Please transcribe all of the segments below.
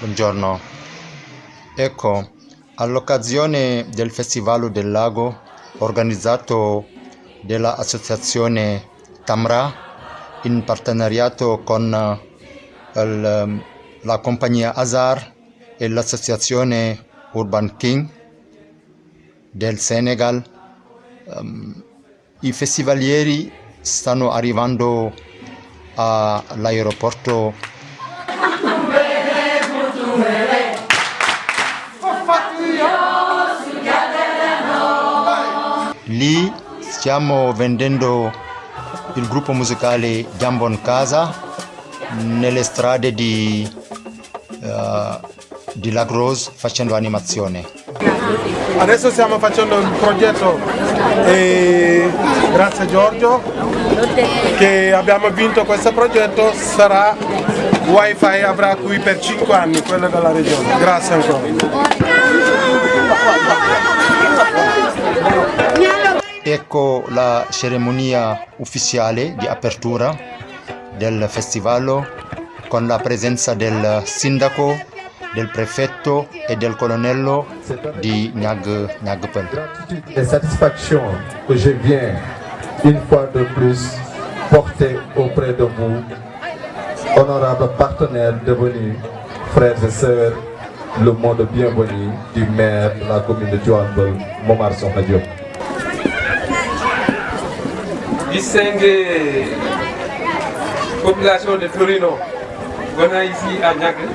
Buongiorno. Ecco, all'occasione del Festival del Lago organizzato dall'associazione Tamra in partenariato con eh, il- la compagnia Azar e l'associazione Urban King del Senegal, ehm, i festivalieri stanno arrivando all'aeroporto stiamo vendendo il gruppo musicale Jambon Casa nelle strade di, eh, di Lagros facendo animazione. Adesso stiamo facendo il progetto e grazie a Giorgio che abbiamo vinto questo progetto sarà wifi avrà qui per 5 anni quello della regione. Grazie ancora. Ecco la cerimonia ufficiale di apertura del festival con la presenza del sindaco, del prefetto e del colonnello di Nag, Nagpel. et satisfaction que je viens une fois de plus porter auprès de vous, honorables partenaires devenus frères et sœurs, le mot de bienvenue du maire de la commune de Djouanbel, Momar Sokhna Diop. distinguée population de Torino, venant ici à Niague,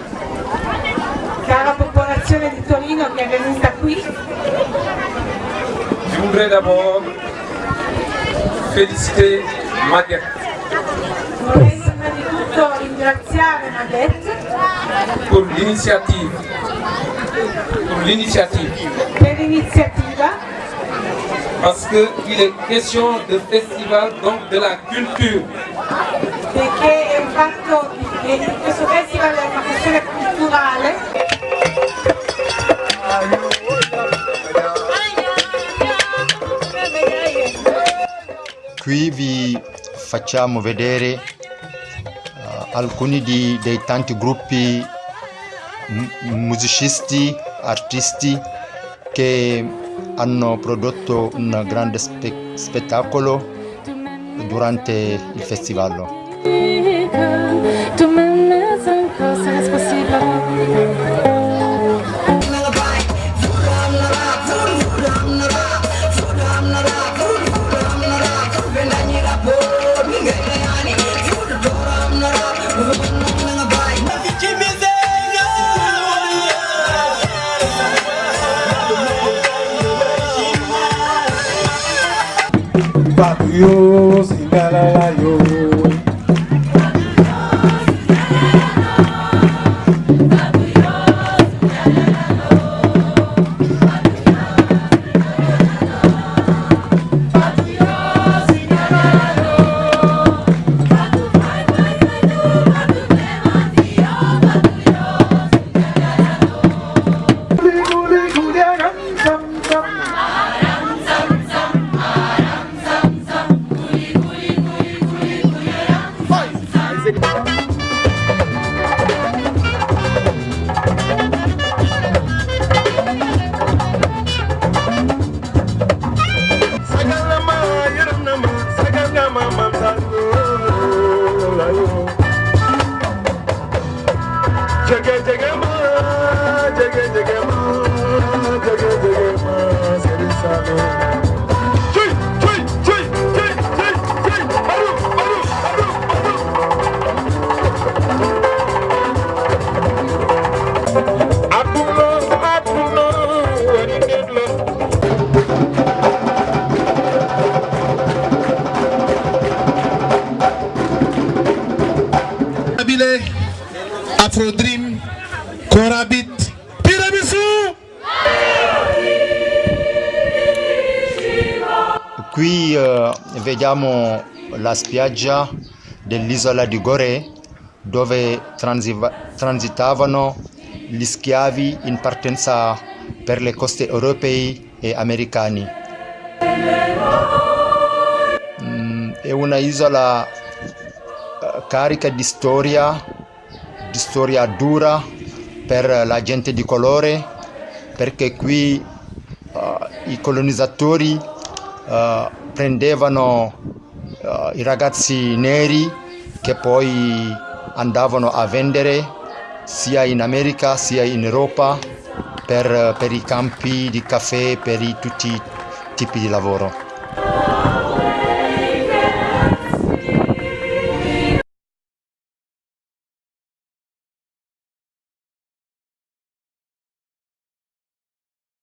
cara popolazione di Torino che è venuta qui, je voudrais d'abord féliciter Maguette. Vorrei prima di tutto ringraziare l'initiative, pour l'initiative, per l'iniziativa parce qu'il est question de festival, donc de la culture. questo festival è una questione culturale Qui vi facciamo vedere eh, alcuni di- dei tanti gruppi mu- musicisti, artisti che hanno prodotto un grande spe- spettacolo durante il festival. bàbí yóò sì dára láyò. jage jage ma jage jage Tiramisu! Qui eh, vediamo la spiaggia dell'isola di Gorée dove transitavano gli schiavi in partenza per le coste europee e americani. Mm, è una isola eh, carica di storia, di storia dura per la gente di colore perché qui uh, i colonizzatori uh, prendevano uh, i ragazzi neri che poi andavano a vendere sia in America sia in Europa per, per i campi di caffè, per i, tutti i tipi di lavoro.